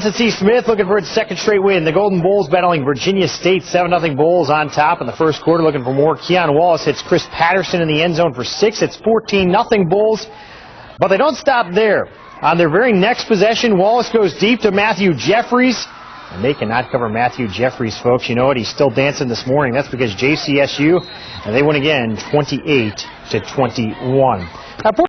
C. Smith looking for its second straight win. The Golden Bulls battling Virginia State 7-0 Bulls on top in the first quarter looking for more. Keon Wallace hits Chris Patterson in the end zone for six. It's 14-0 Bulls. But they don't stop there. On their very next possession, Wallace goes deep to Matthew Jeffries. And they cannot cover Matthew Jeffries, folks. You know what? He's still dancing this morning. That's because JCSU, and they win again 28 to 21.